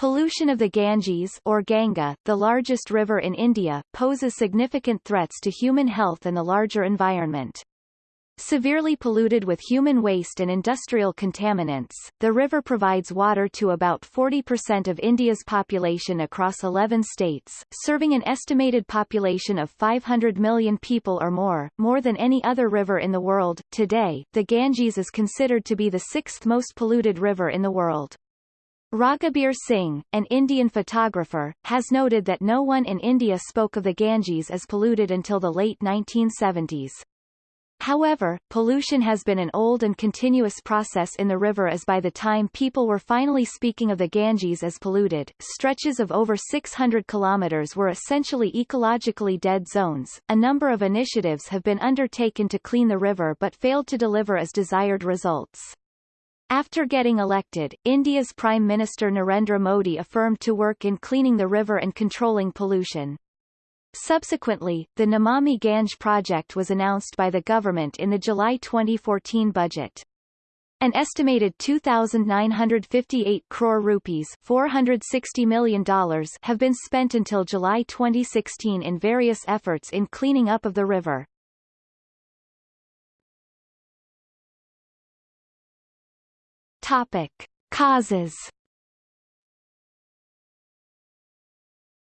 Pollution of the Ganges or Ganga, the largest river in India, poses significant threats to human health and the larger environment. Severely polluted with human waste and industrial contaminants, the river provides water to about 40% of India's population across 11 states, serving an estimated population of 500 million people or more, more than any other river in the world. Today, the Ganges is considered to be the sixth most polluted river in the world. Raghubir Singh, an Indian photographer, has noted that no one in India spoke of the Ganges as polluted until the late 1970s. However, pollution has been an old and continuous process in the river as by the time people were finally speaking of the Ganges as polluted, stretches of over 600 kilometers were essentially ecologically dead zones. A number of initiatives have been undertaken to clean the river but failed to deliver as desired results. After getting elected, India's Prime Minister Narendra Modi affirmed to work in cleaning the river and controlling pollution. Subsequently, the Namami Gange project was announced by the government in the July 2014 budget. An estimated 2,958 crore rupees $460 million have been spent until July 2016 in various efforts in cleaning up of the river. Topic. Causes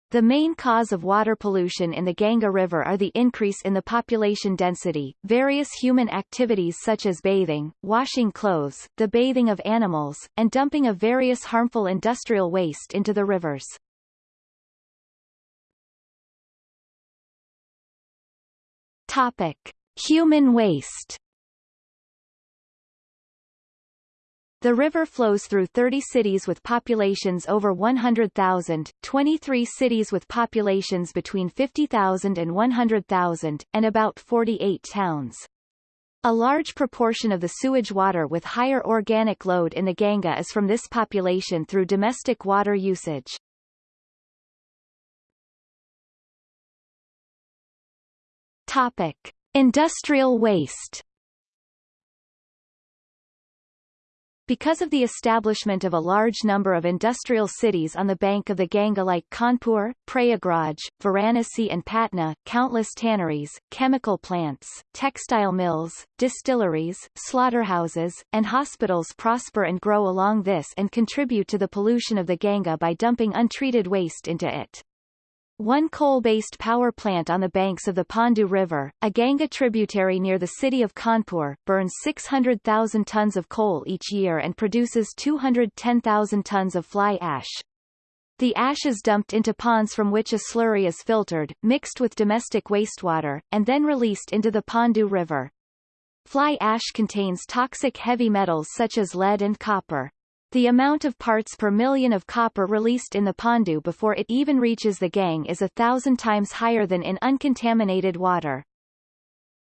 The main cause of water pollution in the Ganga River are the increase in the population density, various human activities such as bathing, washing clothes, the bathing of animals, and dumping of various harmful industrial waste into the rivers. Topic. Human waste The river flows through 30 cities with populations over 100,000, 23 cities with populations between 50,000 and 100,000, and about 48 towns. A large proportion of the sewage water with higher organic load in the Ganga is from this population through domestic water usage. Topic. Industrial waste Because of the establishment of a large number of industrial cities on the bank of the Ganga like Kanpur, Prayagraj, Varanasi and Patna, countless tanneries, chemical plants, textile mills, distilleries, slaughterhouses, and hospitals prosper and grow along this and contribute to the pollution of the Ganga by dumping untreated waste into it. One coal-based power plant on the banks of the Pandu River, a Ganga tributary near the city of Kanpur, burns 600,000 tons of coal each year and produces 210,000 tons of fly ash. The ash is dumped into ponds from which a slurry is filtered, mixed with domestic wastewater, and then released into the Pandu River. Fly ash contains toxic heavy metals such as lead and copper. The amount of parts per million of copper released in the Pandu before it even reaches the Gang is a thousand times higher than in uncontaminated water.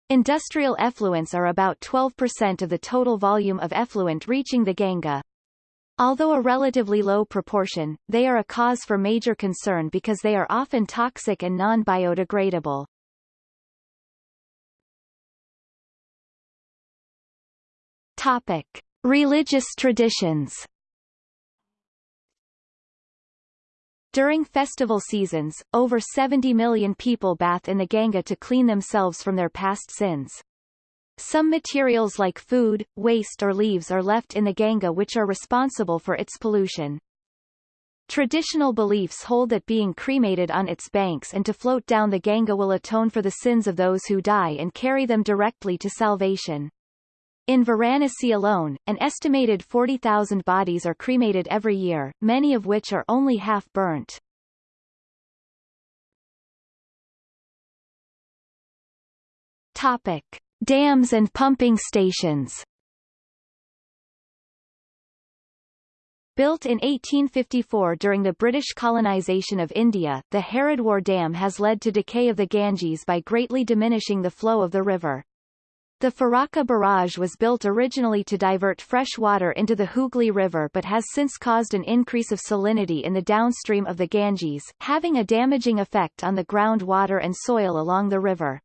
Industrial effluents are about 12% of the total volume of effluent reaching the Ganga. Although a relatively low proportion, they are a cause for major concern because they are often toxic and non-biodegradable. Topic. Religious traditions During festival seasons, over 70 million people bath in the Ganga to clean themselves from their past sins. Some materials like food, waste or leaves are left in the Ganga which are responsible for its pollution. Traditional beliefs hold that being cremated on its banks and to float down the Ganga will atone for the sins of those who die and carry them directly to salvation. In Varanasi alone, an estimated 40,000 bodies are cremated every year, many of which are only half burnt. Topic. Dams and pumping stations Built in 1854 during the British colonisation of India, the Haridwar Dam has led to decay of the Ganges by greatly diminishing the flow of the river. The Farakka barrage was built originally to divert fresh water into the Hooghly River but has since caused an increase of salinity in the downstream of the Ganges, having a damaging effect on the groundwater and soil along the river.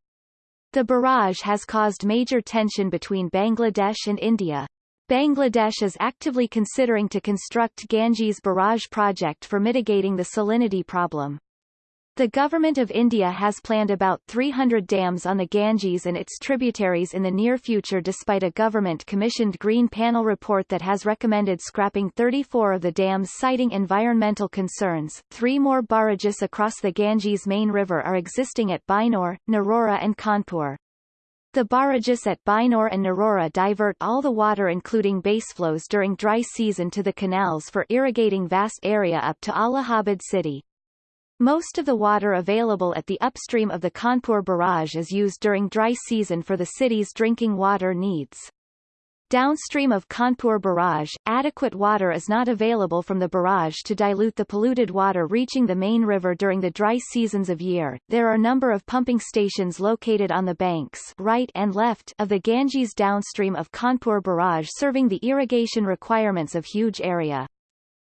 The barrage has caused major tension between Bangladesh and India. Bangladesh is actively considering to construct Ganges barrage project for mitigating the salinity problem. The Government of India has planned about 300 dams on the Ganges and its tributaries in the near future despite a government-commissioned Green Panel report that has recommended scrapping 34 of the dams citing environmental concerns. Three more barrages across the Ganges main river are existing at Bijnor, Narora and Kanpur. The barrages at Bijnor and Narora divert all the water including baseflows during dry season to the canals for irrigating vast area up to Allahabad city. Most of the water available at the upstream of the Kanpur barrage is used during dry season for the city's drinking water needs. Downstream of Kanpur barrage, adequate water is not available from the barrage to dilute the polluted water reaching the main river during the dry seasons of year. There are number of pumping stations located on the banks right and left of the Ganges downstream of Kanpur barrage serving the irrigation requirements of huge area.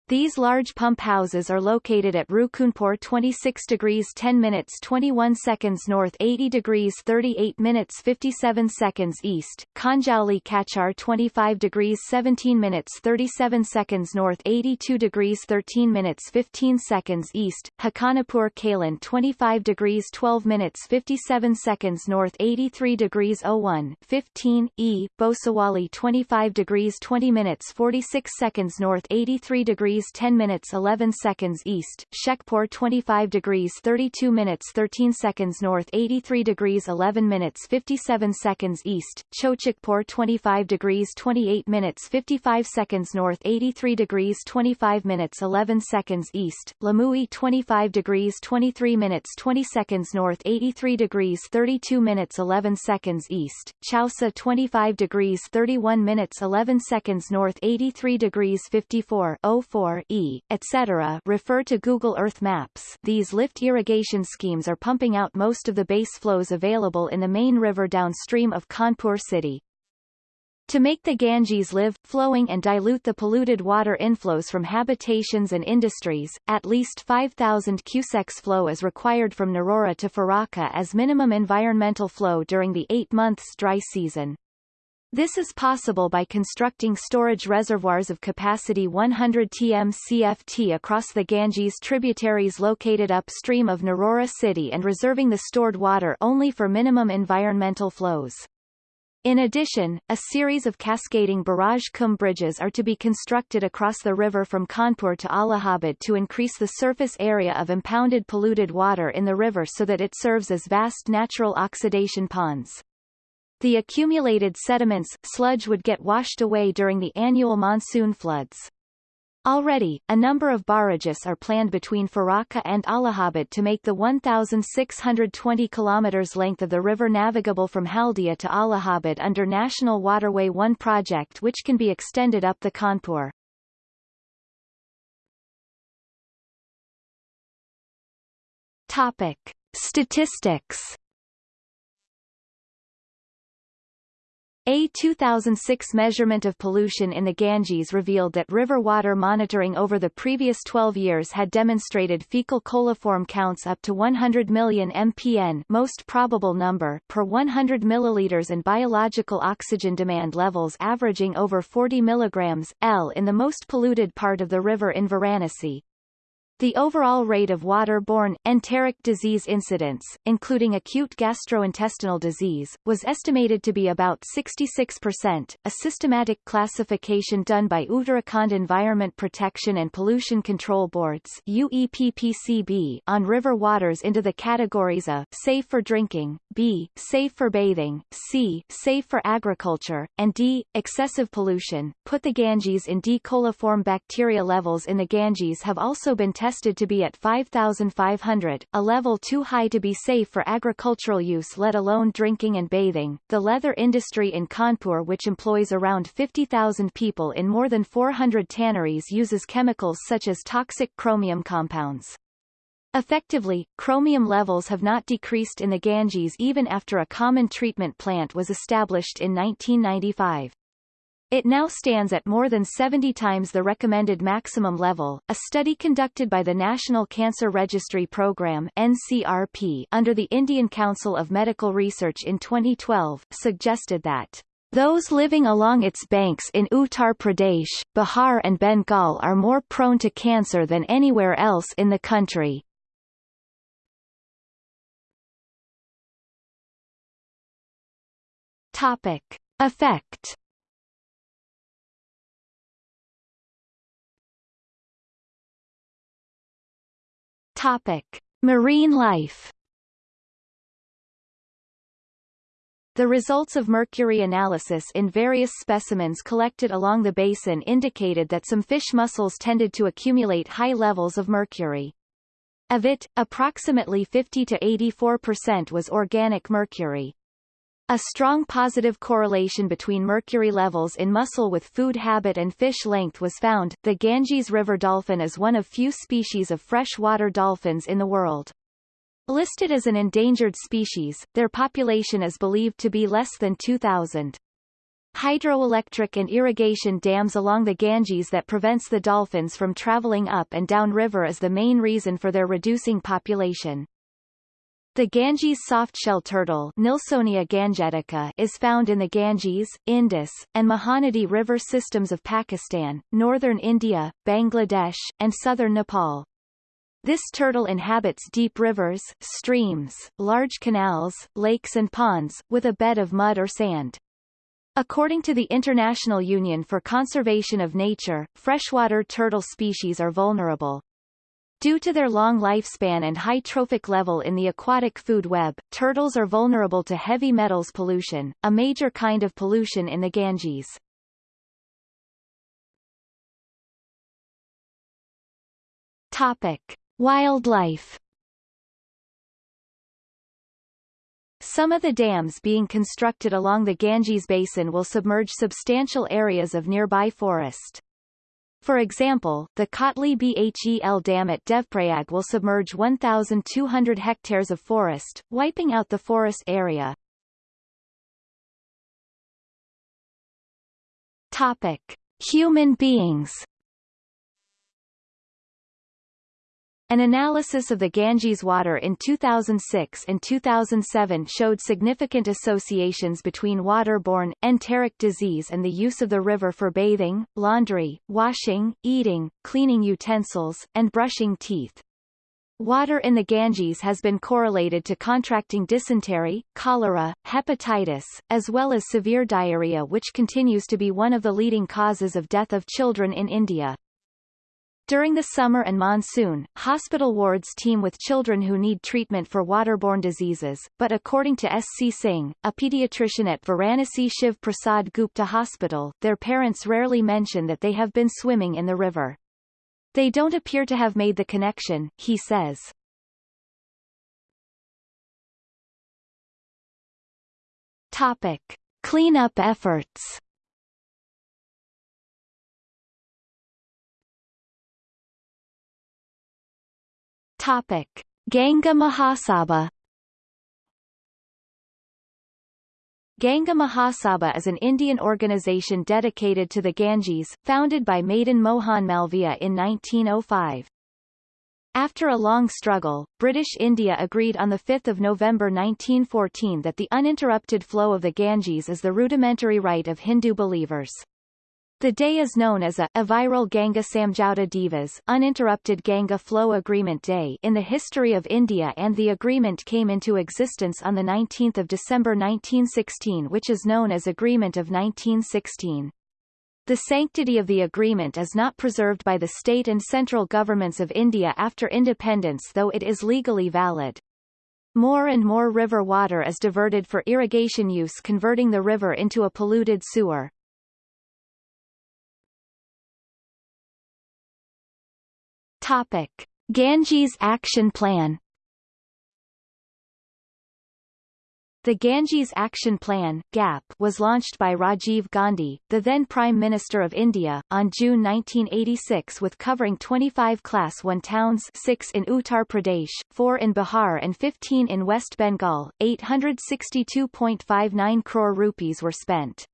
These large pump houses are located at Rukunpur 26 degrees 10 minutes 21 seconds north 80 degrees 38 minutes 57 seconds east, Kanjauli Kachar 25 degrees 17 minutes 37 seconds north 82 degrees 13 minutes 15 seconds east, Hakanapur Kalan 25 degrees 12 minutes 57 seconds north 83 degrees 01, 15, e, Bhosawali 25 degrees 20 minutes 46 seconds north 83 degrees degrees 10 minutes 11 seconds east, Shekhpur 25 degrees 32 minutes 13 seconds north 83 degrees 11 minutes 57 seconds east, Chochikpur 25 degrees 28 minutes 55 seconds north 83 degrees 25 minutes 11 seconds east, Lamui 25 degrees 23 minutes 20 seconds north 83 degrees 32 minutes 11 seconds east, Chausa 25 degrees 31 minutes 11 seconds north 83 degrees 54 04 E, etc. refer to Google Earth Maps. These lift irrigation schemes are pumping out most of the base flows available in the main river downstream of Kanpur city. To make the Ganges live, flowing and dilute the polluted water inflows from habitations and industries, at least 5,000 cusecs flow is required from Narora to Farakka as minimum environmental flow during the eight months dry season. This is possible by constructing storage reservoirs of capacity 100 tm CFT across the Ganges tributaries located upstream of Narora city and reserving the stored water only for minimum environmental flows. In addition, a series of cascading barrage cum bridges are to be constructed across the river from Kanpur to Allahabad to increase the surface area of impounded polluted water in the river so that it serves as vast natural oxidation ponds. The accumulated sediments sludge would get washed away during the annual monsoon floods. Already, a number of barrages are planned between Farakka and Allahabad to make the 1,620 km length of the river navigable from Haldia to Allahabad under National Waterway 1 project which can be extended up the Kanpur. Topic. Statistics A 2006 measurement of pollution in the Ganges revealed that river water monitoring over the previous 12 years had demonstrated fecal coliform counts up to 100 million mpn most probable number per 100 milliliters and biological oxygen demand levels averaging over 40 milligrams L in the most polluted part of the river in Varanasi. The overall rate of water-borne, enteric disease incidence, including acute gastrointestinal disease, was estimated to be about 66%. A systematic classification done by Uttarakhand Environment Protection and Pollution Control Boards UEPPCB on river waters into the categories of safe for drinking, B, safe for bathing, C, safe for agriculture, and D, excessive pollution, put the Ganges in D. coliform bacteria levels in the Ganges have also been tested tested to be at 5,500, a level too high to be safe for agricultural use let alone drinking and bathing. The leather industry in Kanpur which employs around 50,000 people in more than 400 tanneries uses chemicals such as toxic chromium compounds. Effectively, chromium levels have not decreased in the Ganges even after a common treatment plant was established in 1995. It now stands at more than 70 times the recommended maximum level. A study conducted by the National Cancer Registry Program (NCRP) under the Indian Council of Medical Research in 2012 suggested that Those living along its banks in Uttar Pradesh, Bihar and Bengal are more prone to cancer than anywhere else in the country. Topic. Effect Topic: Marine life. The results of mercury analysis in various specimens collected along the basin indicated that some fish mussels tended to accumulate high levels of mercury. Of it, approximately 50 to 84% was organic mercury. A strong positive correlation between mercury levels in mussel with food habit and fish length was found. The Ganges river dolphin is one of few species of freshwater dolphins in the world. Listed as an endangered species, their population is believed to be less than 2,000. Hydroelectric and irrigation dams along the Ganges that prevents the dolphins from traveling up and down river is the main reason for their reducing population. The Ganges softshell turtle Nilsonia gangetica is found in the Ganges, Indus, and Mahanadi river systems of Pakistan, northern India, Bangladesh, and southern Nepal. This turtle inhabits deep rivers, streams, large canals, lakes and ponds, with a bed of mud or sand. According to the International Union for Conservation of Nature, freshwater turtle species are vulnerable, Due to their long lifespan and high trophic level in the aquatic food web, turtles are vulnerable to heavy metals pollution, a major kind of pollution in the Ganges. Topic. Wildlife Some of the dams being constructed along the Ganges basin will submerge substantial areas of nearby forest. For example, the Kotli Bhel Dam at Devprayag will submerge 1,200 hectares of forest, wiping out the forest area. Topic. Human beings An analysis of the Ganges water in 2006 and 2007 showed significant associations between waterborne, enteric disease and the use of the river for bathing, laundry, washing, eating, cleaning utensils, and brushing teeth. Water in the Ganges has been correlated to contracting dysentery, cholera, hepatitis, as well as severe diarrhea which continues to be one of the leading causes of death of children in India. During the summer and monsoon, hospital wards teem with children who need treatment for waterborne diseases, but according to S.C. Singh, a pediatrician at Varanasi Shiv Prasad Gupta Hospital, their parents rarely mention that they have been swimming in the river. They don't appear to have made the connection, he says. Topic. Cleanup efforts Topic: Ganga Mahasabha Ganga Mahasabha is an Indian organization dedicated to the Ganges, founded by Madan Mohan Malviya in 1905. After a long struggle, British India agreed on 5 November 1914 that the uninterrupted flow of the Ganges is the rudimentary right of Hindu believers. The day is known as a Aviral Ganga Samjauta Divas uninterrupted Ganga Flow Agreement Day in the history of India and the agreement came into existence on 19 December 1916 which is known as Agreement of 1916. The sanctity of the agreement is not preserved by the state and central governments of India after independence though it is legally valid. More and more river water is diverted for irrigation use converting the river into a polluted sewer. Topic. Ganges Action Plan The Ganges Action Plan GAP was launched by Rajiv Gandhi, the then Prime Minister of India, on June 1986 with covering 25 Class 1 towns 6 in Uttar Pradesh, 4 in Bihar and 15 in West Bengal. 862.59 crore rupees were spent.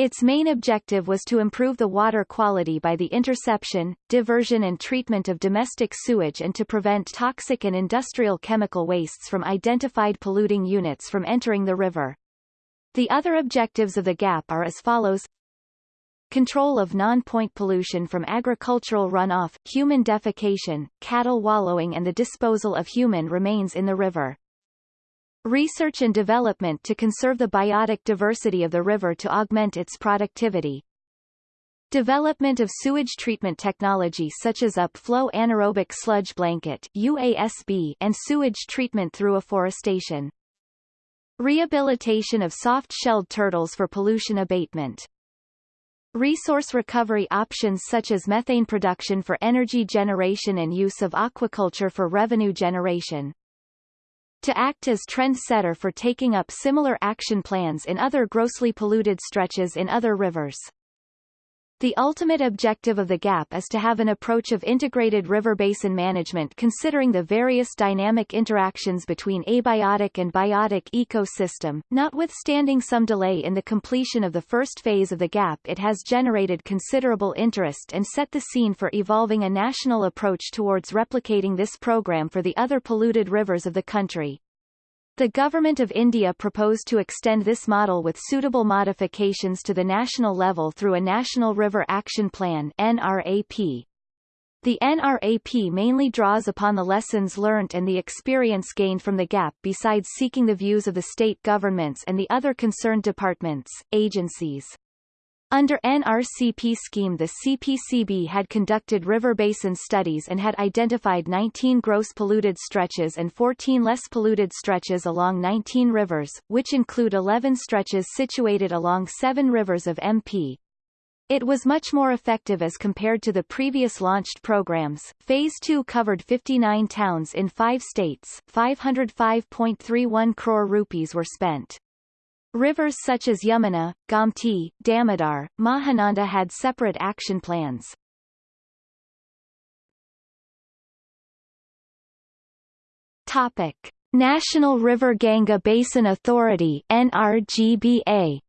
Its main objective was to improve the water quality by the interception, diversion and treatment of domestic sewage and to prevent toxic and industrial chemical wastes from identified polluting units from entering the river. The other objectives of the GAP are as follows Control of non-point pollution from agricultural runoff, human defecation, cattle wallowing and the disposal of human remains in the river. Research and development to conserve the biotic diversity of the river to augment its productivity. Development of sewage treatment technology such as upflow anaerobic sludge blanket UASB and sewage treatment through afforestation. Rehabilitation of soft-shelled turtles for pollution abatement. Resource recovery options such as methane production for energy generation and use of aquaculture for revenue generation. To act as trendsetter for taking up similar action plans in other grossly polluted stretches in other rivers. The ultimate objective of the GAP is to have an approach of integrated river basin management considering the various dynamic interactions between abiotic and biotic ecosystem. Notwithstanding some delay in the completion of the first phase of the GAP it has generated considerable interest and set the scene for evolving a national approach towards replicating this program for the other polluted rivers of the country. The Government of India proposed to extend this model with suitable modifications to the national level through a National River Action Plan NRAP. The NRAP mainly draws upon the lessons learnt and the experience gained from the GAP besides seeking the views of the state governments and the other concerned departments, agencies. Under NRCP scheme the CPCB had conducted river basin studies and had identified 19 gross polluted stretches and 14 less polluted stretches along 19 rivers, which include 11 stretches situated along seven rivers of MP. It was much more effective as compared to the previous launched programs. Phase 2 covered 59 towns in 5 states. 505.31 crore rupees were spent. Rivers such as Yamuna, Gomti, Damodar, Mahananda had separate action plans. Topic: National River Ganga Basin Authority NRGBA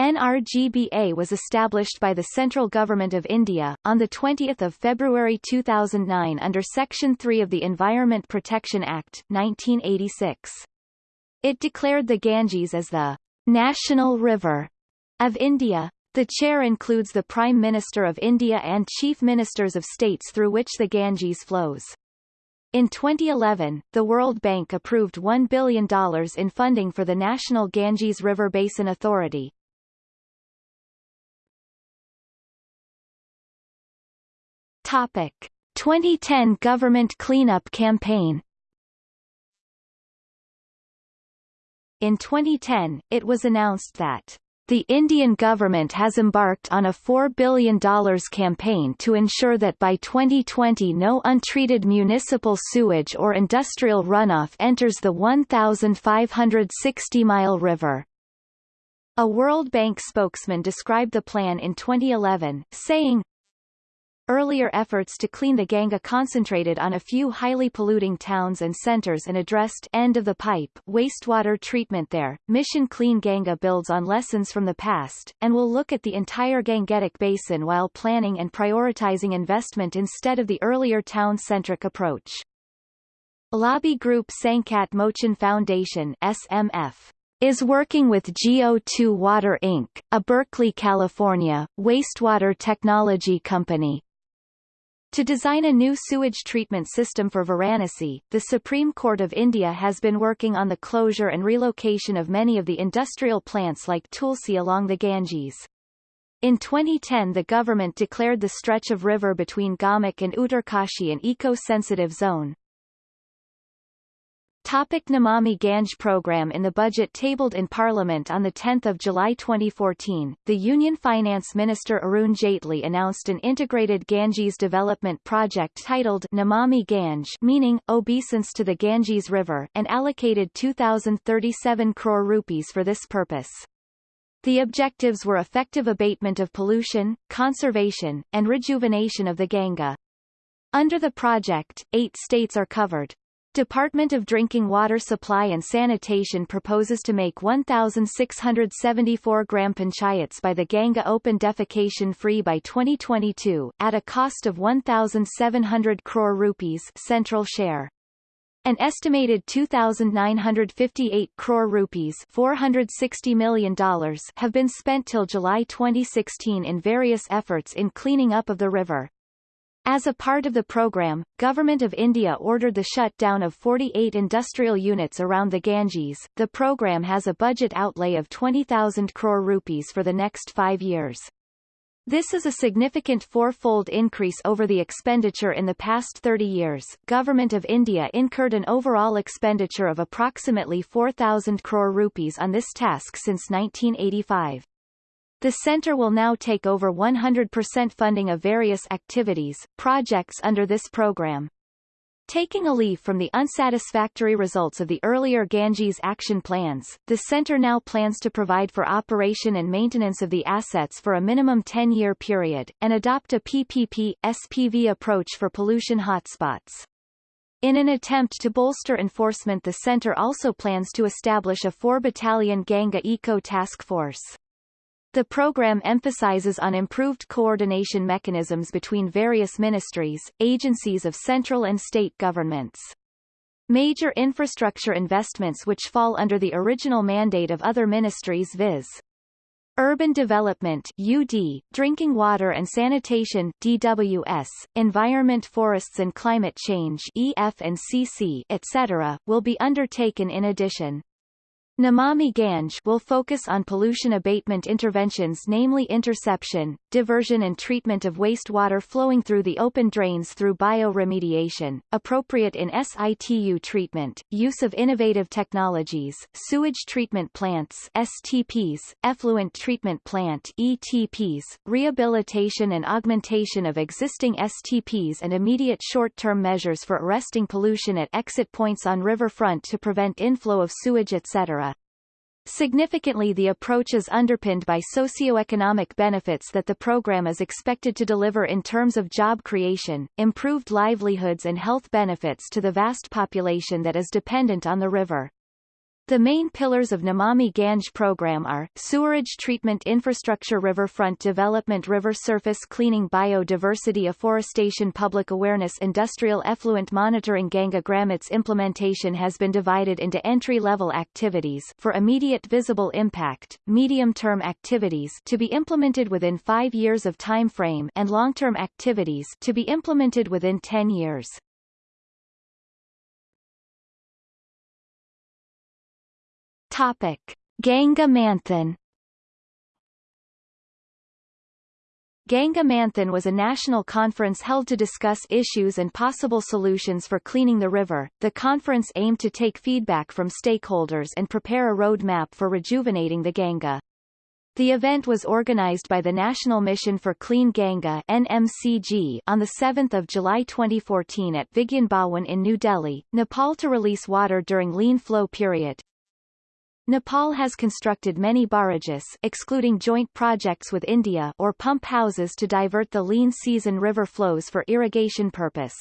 NRGBA was established by the Central Government of India, on 20 February 2009 under Section 3 of the Environment Protection Act, 1986. It declared the Ganges as the national river of India. The chair includes the Prime Minister of India and Chief Ministers of states through which the Ganges flows. In 2011, the World Bank approved $1 billion in funding for the National Ganges River Basin Authority, Topic: 2010 government cleanup campaign. In 2010, it was announced that the Indian government has embarked on a $4 billion campaign to ensure that by 2020 no untreated municipal sewage or industrial runoff enters the 1,560-mile river. A World Bank spokesman described the plan in 2011, saying, Earlier efforts to clean the Ganga concentrated on a few highly polluting towns and centers and addressed end of the pipe wastewater treatment there. Mission Clean Ganga builds on lessons from the past, and will look at the entire Gangetic basin while planning and prioritizing investment instead of the earlier town-centric approach. Lobby group Sankat Mochan Foundation SMF is working with GO2 Water Inc., a Berkeley, California, wastewater technology company, to design a new sewage treatment system for Varanasi, the Supreme Court of India has been working on the closure and relocation of many of the industrial plants like Tulsi along the Ganges. In 2010 the government declared the stretch of river between Gaumukh and Uttarkashi an eco-sensitive zone. Topic Namami Gange program In the budget tabled in Parliament on 10 July 2014, the Union Finance Minister Arun Jaitley announced an integrated Ganges development project titled Namami Gange meaning, obeisance to the Ganges River and allocated 2,037 crore rupees for this purpose. The objectives were effective abatement of pollution, conservation, and rejuvenation of the Ganga. Under the project, eight states are covered, Department of Drinking Water Supply and Sanitation proposes to make 1,674 gram panchayats by the Ganga open defecation free by 2022, at a cost of 1,700 crore rupees central share. An estimated 2,958 crore rupees $460 million have been spent till July 2016 in various efforts in cleaning up of the river. As a part of the program, Government of India ordered the shutdown of 48 industrial units around the Ganges. The program has a budget outlay of 20,000 crore rupees for the next five years. This is a significant four-fold increase over the expenditure in the past 30 years. Government of India incurred an overall expenditure of approximately 4,000 crore rupees on this task since 1985. The center will now take over 100% funding of various activities, projects under this program. Taking a leaf from the unsatisfactory results of the earlier Ganges action plans, the center now plans to provide for operation and maintenance of the assets for a minimum 10-year period, and adopt a PPP, SPV approach for pollution hotspots. In an attempt to bolster enforcement the center also plans to establish a four-battalion Ganga Eco Task Force. The program emphasizes on improved coordination mechanisms between various ministries, agencies of central and state governments. Major infrastructure investments which fall under the original mandate of other ministries viz. Urban Development UD, Drinking Water and Sanitation DWS, Environment Forests and Climate Change EF and CC, etc., will be undertaken in addition. Namami Gange will focus on pollution abatement interventions namely interception, diversion and treatment of wastewater flowing through the open drains through bioremediation, appropriate in situ treatment, use of innovative technologies, sewage treatment plants STPs, effluent treatment plant ETPs, rehabilitation and augmentation of existing STPs and immediate short-term measures for arresting pollution at exit points on riverfront to prevent inflow of sewage etc. Significantly the approach is underpinned by socio-economic benefits that the program is expected to deliver in terms of job creation, improved livelihoods and health benefits to the vast population that is dependent on the river. The main pillars of Namami Gange program are, sewerage treatment infrastructure riverfront development river surface cleaning biodiversity afforestation public awareness industrial effluent monitoring Ganga Its implementation has been divided into entry-level activities for immediate visible impact, medium-term activities to be implemented within five years of time frame and long-term activities to be implemented within 10 years. Topic. Ganga Manthan Ganga Manthan was a national conference held to discuss issues and possible solutions for cleaning the river. The conference aimed to take feedback from stakeholders and prepare a roadmap for rejuvenating the Ganga. The event was organized by the National Mission for Clean Ganga NMCG on 7 July 2014 at Vigyan Bhawan in New Delhi, Nepal to release water during lean flow period. Nepal has constructed many barrages excluding joint projects with India or pump houses to divert the lean season river flows for irrigation purpose.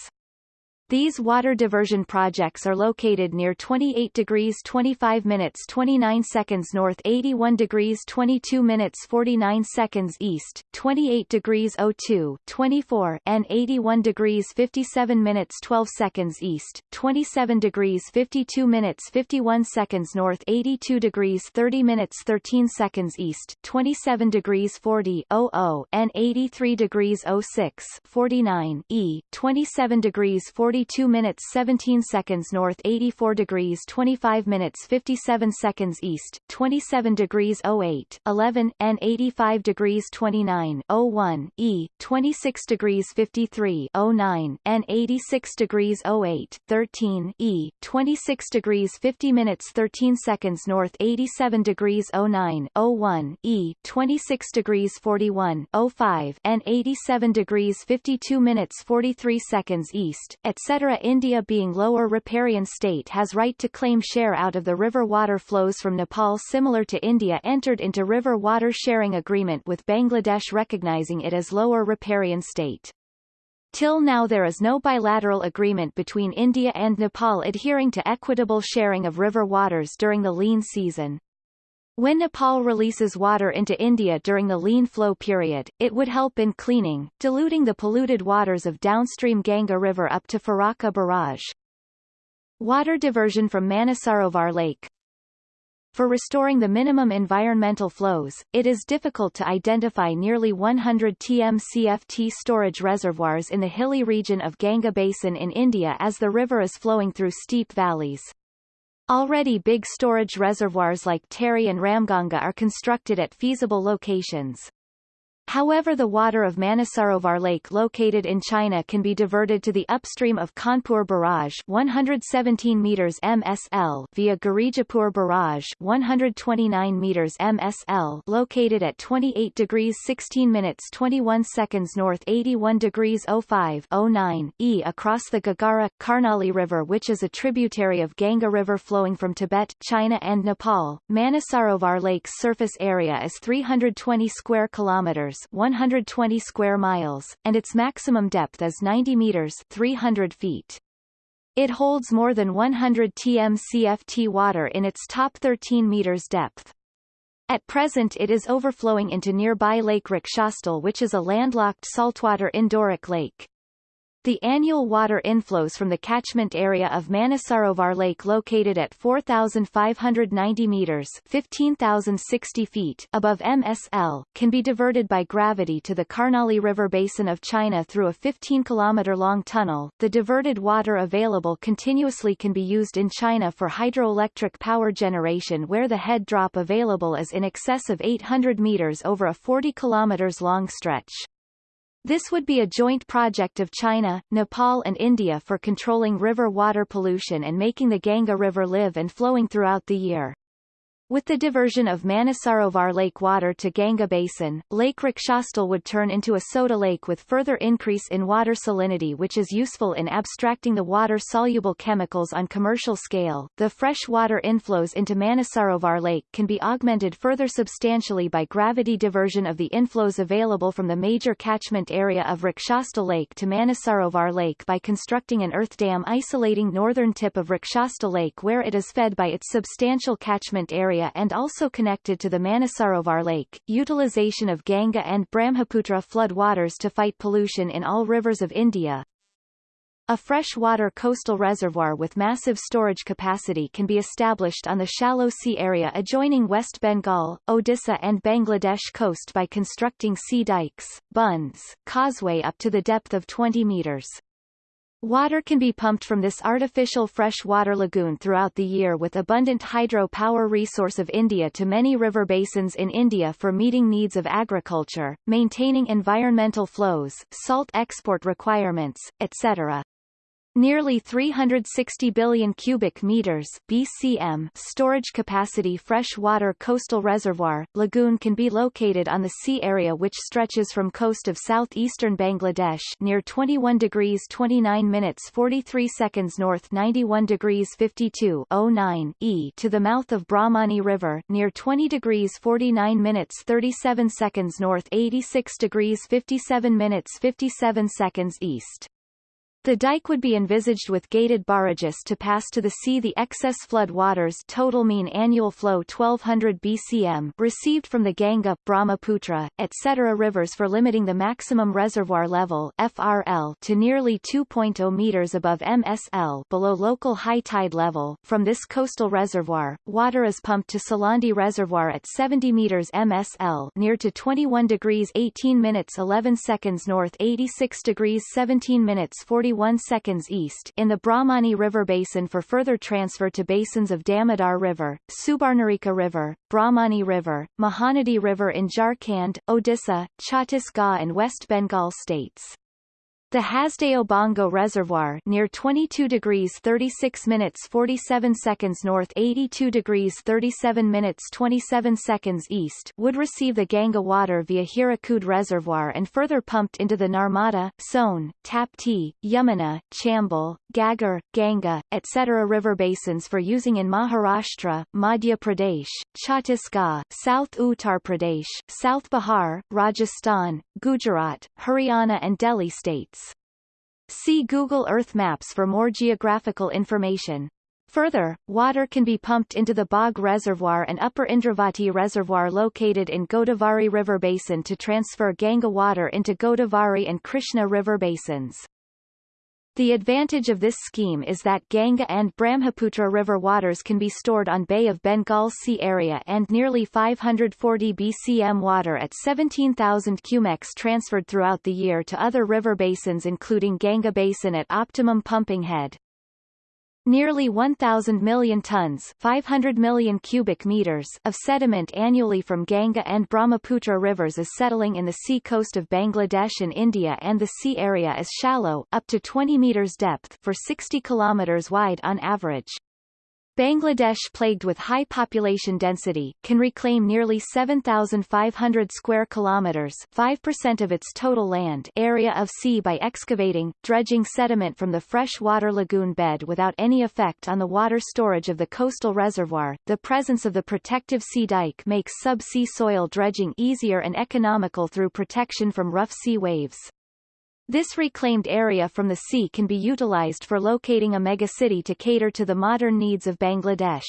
These water diversion projects are located near 28 degrees 25 minutes 29 seconds north 81 degrees 22 minutes 49 seconds east, 28 degrees 02 24 and 81 degrees 57 minutes 12 seconds east, 27 degrees 52 minutes 51 seconds north 82 degrees 30 minutes 13 seconds east, 27 degrees 40 00 and 83 degrees 06 49 e, 27 degrees 40 42 minutes 17 seconds north 84 degrees 25 minutes 57 seconds east, 27 degrees 08 11 and 85 degrees 29 01 E, 26 degrees 53 09 and 86 degrees 08 13 E, 26 degrees 50 minutes 13 seconds north 87 degrees 09 01 E, 26 degrees 41 05 and 87 degrees 52 minutes 43 seconds east, etc etc. India being lower riparian state has right to claim share out of the river water flows from Nepal similar to India entered into river water sharing agreement with Bangladesh recognizing it as lower riparian state. Till now there is no bilateral agreement between India and Nepal adhering to equitable sharing of river waters during the lean season. When Nepal releases water into India during the lean flow period, it would help in cleaning, diluting the polluted waters of downstream Ganga River up to Farakka Barrage. Water diversion from Manasarovar Lake For restoring the minimum environmental flows, it is difficult to identify nearly 100 TMCFT storage reservoirs in the hilly region of Ganga Basin in India as the river is flowing through steep valleys. Already big storage reservoirs like Tehri and Ramganga are constructed at feasible locations. However the water of Manasarovar Lake located in China can be diverted to the upstream of Kanpur Barrage 117 meters MSL via Girijapur Barrage 129 meters MSL located at 28 degrees 16 minutes 21 seconds north 81 degrees 05 09 E across the Ghaghara, Karnali River which is a tributary of Ganga River flowing from Tibet, China and Nepal. Manasarovar Lake's surface area is 320 square kilometers 120 square miles, and its maximum depth is 90 meters 300 feet. It holds more than 100 TMCFT water in its top 13 meters depth. At present it is overflowing into nearby Lake Rakshastal which is a landlocked saltwater endorheic lake. The annual water inflows from the catchment area of Manasarovar Lake located at 4,590 meters 15,060 feet above MSL, can be diverted by gravity to the Karnali River basin of China through a 15-kilometer-long tunnel. The diverted water available continuously can be used in China for hydroelectric power generation where the head drop available is in excess of 800 meters over a 40 kilometers long stretch. This would be a joint project of China, Nepal and India for controlling river water pollution and making the Ganga River live and flowing throughout the year. With the diversion of Manasarovar Lake water to Ganga Basin, Lake Rakshastal would turn into a soda lake with further increase in water salinity which is useful in abstracting the water-soluble chemicals on commercial scale. The fresh water inflows into Manasarovar Lake can be augmented further substantially by gravity diversion of the inflows available from the major catchment area of Rakshastal Lake to Manasarovar Lake by constructing an earth dam isolating northern tip of Rakshastal Lake where it is fed by its substantial catchment area area and also connected to the Manasarovar Lake, utilization of Ganga and Brahmaputra flood waters to fight pollution in all rivers of India, a freshwater coastal reservoir with massive storage capacity can be established on the shallow sea area adjoining West Bengal, Odisha and Bangladesh coast by constructing sea dikes, bunds, causeway up to the depth of 20 meters. Water can be pumped from this artificial freshwater lagoon throughout the year with abundant hydro power resource of India to many river basins in India for meeting needs of agriculture, maintaining environmental flows, salt export requirements, etc. Nearly 360 billion cubic meters BCM storage capacity freshwater coastal reservoir, lagoon can be located on the sea area which stretches from coast of southeastern Bangladesh near 21 degrees 29 minutes 43 seconds north 91 degrees 52 09 E to the mouth of Brahmani River near 20 degrees 49 minutes 37 seconds north 86 degrees 57 minutes 57 seconds east. The dike would be envisaged with gated barrages to pass to the sea the excess flood waters total mean annual flow 1200 BCM received from the Ganga, Brahmaputra, etc. rivers for limiting the maximum reservoir level FRL to nearly 2.0 meters above MSL below local high tide level. From this coastal reservoir, water is pumped to Salandi Reservoir at 70 meters MSL near to 21 degrees 18 minutes 11 seconds north 86 degrees 17 minutes 40 41 seconds east in the Brahmani River basin for further transfer to basins of Damodar River, Subarnarekha River, Brahmani River, Mahanadi River in Jharkhand, Odisha, Chhattisgarh and West Bengal states. The Hasdeo Bango Reservoir near 22 degrees 36 minutes 47 seconds north 82 degrees 37 minutes 27 seconds east would receive the Ganga water via Hirakud Reservoir and further pumped into the Narmada, Son, Tapti, Yamuna, Chambal, Ghaggar, Ganga, etc. river basins for using in Maharashtra, Madhya Pradesh, Chhattisgarh, South Uttar Pradesh, South Bihar, Rajasthan, Gujarat, Haryana and Delhi states. See Google Earth Maps for more geographical information. Further, water can be pumped into the Bog Reservoir and Upper Indravati Reservoir located in Godavari River Basin to transfer Ganga water into Godavari and Krishna River basins. The advantage of this scheme is that Ganga and Brahmaputra river waters can be stored on Bay of Bengal Sea area and nearly 540 BCM water at 17,000 cumecs transferred throughout the year to other river basins including Ganga Basin at optimum pumping head. Nearly 1,000 million tons 500 million cubic meters of sediment annually from Ganga and Brahmaputra rivers is settling in the sea coast of Bangladesh and India and the sea area is shallow up to 20 meters depth for 60 kilometers wide on average. Bangladesh plagued with high population density, can reclaim nearly 7,500 square kilometers 5% of its total land area of sea by excavating, dredging sediment from the freshwater lagoon bed without any effect on the water storage of the coastal reservoir. The presence of the protective sea dike makes sub-sea soil dredging easier and economical through protection from rough sea waves. This reclaimed area from the sea can be utilized for locating a megacity to cater to the modern needs of Bangladesh.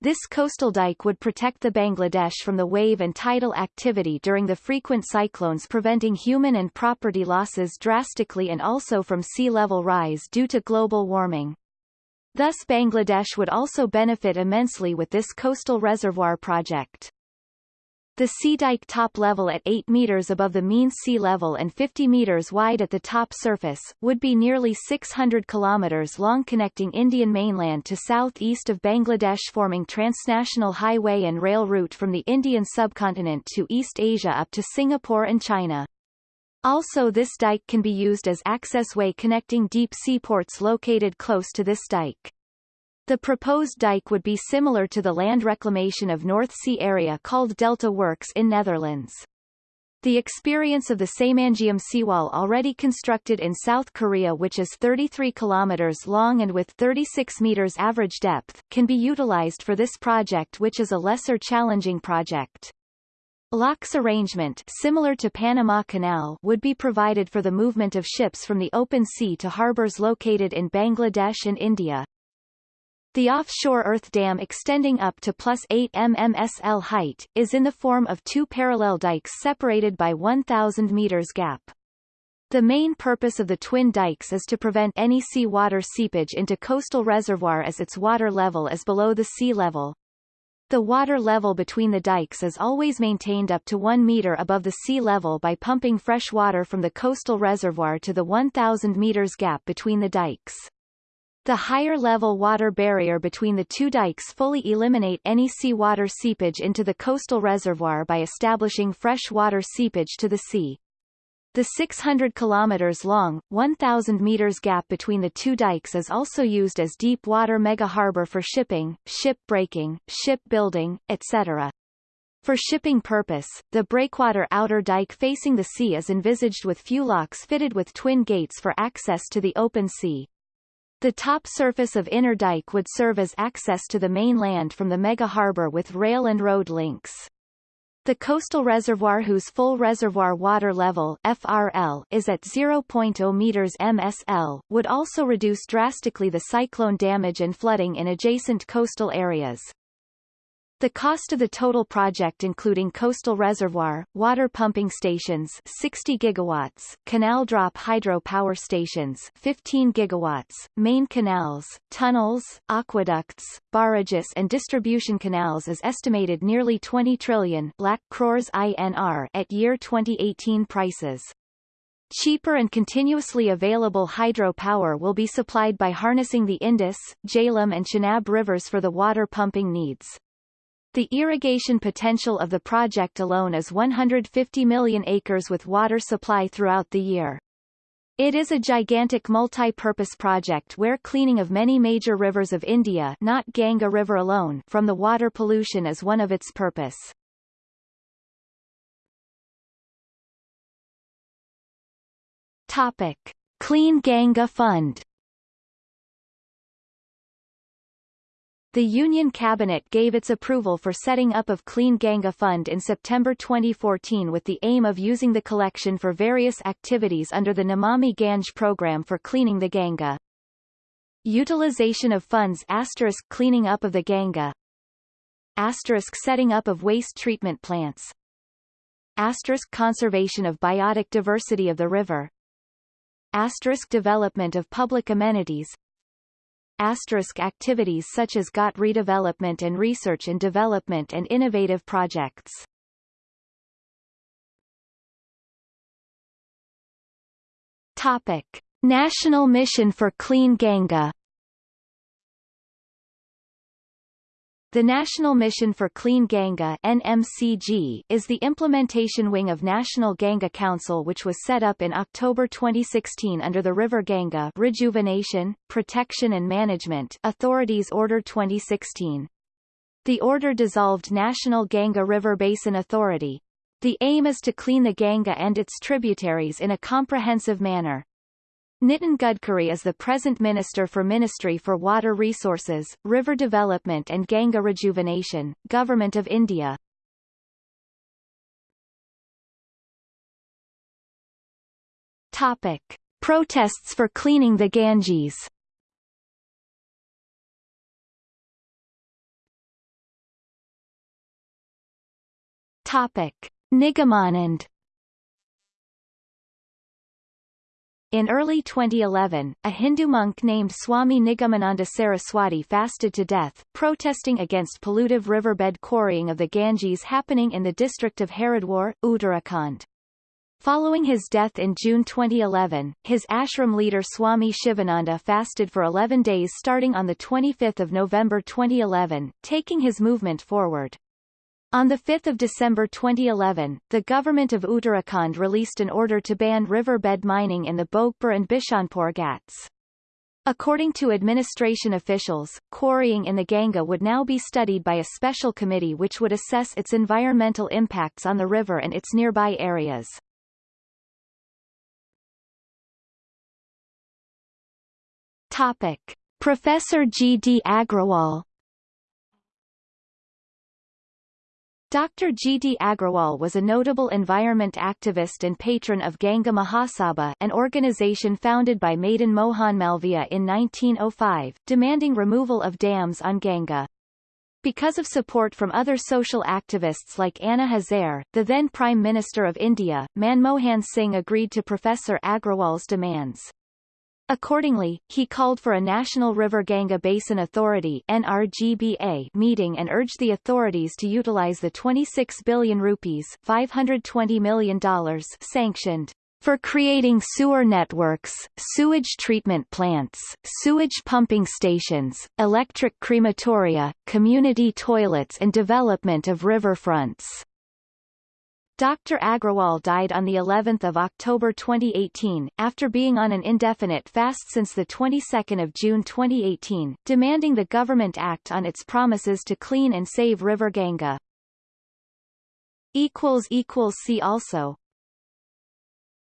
This coastal dike would protect the Bangladesh from the wave and tidal activity during the frequent cyclones preventing human and property losses drastically and also from sea level rise due to global warming. Thus Bangladesh would also benefit immensely with this coastal reservoir project. The sea dike top level at 8 meters above the mean sea level and 50 meters wide at the top surface, would be nearly 600 kilometers long connecting Indian mainland to southeast of Bangladesh forming transnational highway and rail route from the Indian subcontinent to East Asia up to Singapore and China. Also this dike can be used as access way connecting deep seaports located close to this dike. The proposed dike would be similar to the land reclamation of North Sea area called Delta Works in Netherlands. The experience of the Saemangeum seawall already constructed in South Korea which is 33 kilometers long and with 36 meters average depth, can be utilized for this project which is a lesser challenging project. Locks arrangement similar to Panama Canal would be provided for the movement of ships from the open sea to harbors located in Bangladesh and India. The offshore earth dam extending up to plus 8 mmsl height, is in the form of two parallel dikes separated by 1,000 meters gap. The main purpose of the twin dikes is to prevent any sea water seepage into coastal reservoir as its water level is below the sea level. The water level between the dikes is always maintained up to 1 meter above the sea level by pumping fresh water from the coastal reservoir to the 1,000 meters gap between the dikes. The higher level water barrier between the two dikes fully eliminate any seawater seepage into the coastal reservoir by establishing fresh water seepage to the sea. The 600 kilometers long, 1,000 meters gap between the two dikes is also used as deep water mega harbor for shipping, ship breaking, ship building, etc. For shipping purpose, the breakwater outer dike facing the sea is envisaged with few locks fitted with twin gates for access to the open sea. The top surface of Inner Dike would serve as access to the mainland from the mega harbor with rail and road links. The coastal reservoir whose full reservoir water level FRL is at 0.0 meters MSL would also reduce drastically the cyclone damage and flooding in adjacent coastal areas. The cost of the total project including coastal reservoir, water pumping stations 60 gigawatts, canal drop hydro power stations 15 gigawatts, main canals, tunnels, aqueducts, barrages and distribution canals is estimated nearly 20 trillion lakh crores INR at year 2018 prices. Cheaper and continuously available hydropower will be supplied by harnessing the Indus, Jhelum and Chenab rivers for the water pumping needs. The irrigation potential of the project alone is 150 million acres with water supply throughout the year. It is a gigantic multi-purpose project where cleaning of many major rivers of India not Ganga River alone from the water pollution is one of its purpose. Topic. Clean Ganga Fund The Union Cabinet gave its approval for setting up of Clean Ganga Fund in September 2014 with the aim of using the collection for various activities under the Namami Gange program for cleaning the Ganga. Utilization of funds asterisk cleaning up of the Ganga. Asterisk setting up of waste treatment plants. Asterisk conservation of biotic diversity of the river. Asterisk development of public amenities asterisk activities such as ghat redevelopment and research and development and innovative projects. Topic. National Mission for Clean Ganga The National Mission for Clean Ganga NMCG is the implementation wing of National Ganga Council which was set up in October 2016 under the River Ganga Rejuvenation, Protection and Management Authorities Order 2016. The order dissolved National Ganga River Basin Authority. The aim is to clean the Ganga and its tributaries in a comprehensive manner. Nitin Gadkari is the present Minister for Ministry for Water Resources, River Development and Ganga Rejuvenation, Government of India. Topic. Protests for cleaning the Ganges Topic. Nigamanand In early 2011, a Hindu monk named Swami Nigamananda Saraswati fasted to death, protesting against pollutive riverbed quarrying of the Ganges happening in the district of Haridwar, Uttarakhand. Following his death in June 2011, his ashram leader Swami Shivananda fasted for 11 days starting on 25 November 2011, taking his movement forward. On 5 December 2011, the government of Uttarakhand released an order to ban riverbed mining in the Bhogpur and Bishanpur Ghats. According to administration officials, quarrying in the Ganga would now be studied by a special committee which would assess its environmental impacts on the river and its nearby areas. Topic. Professor G. D. Agrawal Dr. G. D. Agrawal was a notable environment activist and patron of Ganga Mahasabha an organization founded by Madan Mohan Malviya in 1905, demanding removal of dams on Ganga. Because of support from other social activists like Anna Hazare, the then Prime Minister of India, Manmohan Singh agreed to Professor Agrawal's demands. Accordingly, he called for a National River Ganga Basin Authority NRGBA meeting and urged the authorities to utilize the 26 billion rupees $520 million sanctioned for creating sewer networks, sewage treatment plants, sewage pumping stations, electric crematoria, community toilets and development of riverfronts. Dr. Agrawal died on the 11th of October 2018 after being on an indefinite fast since the 22nd of June 2018, demanding the government act on its promises to clean and save River Ganga. equals equals see also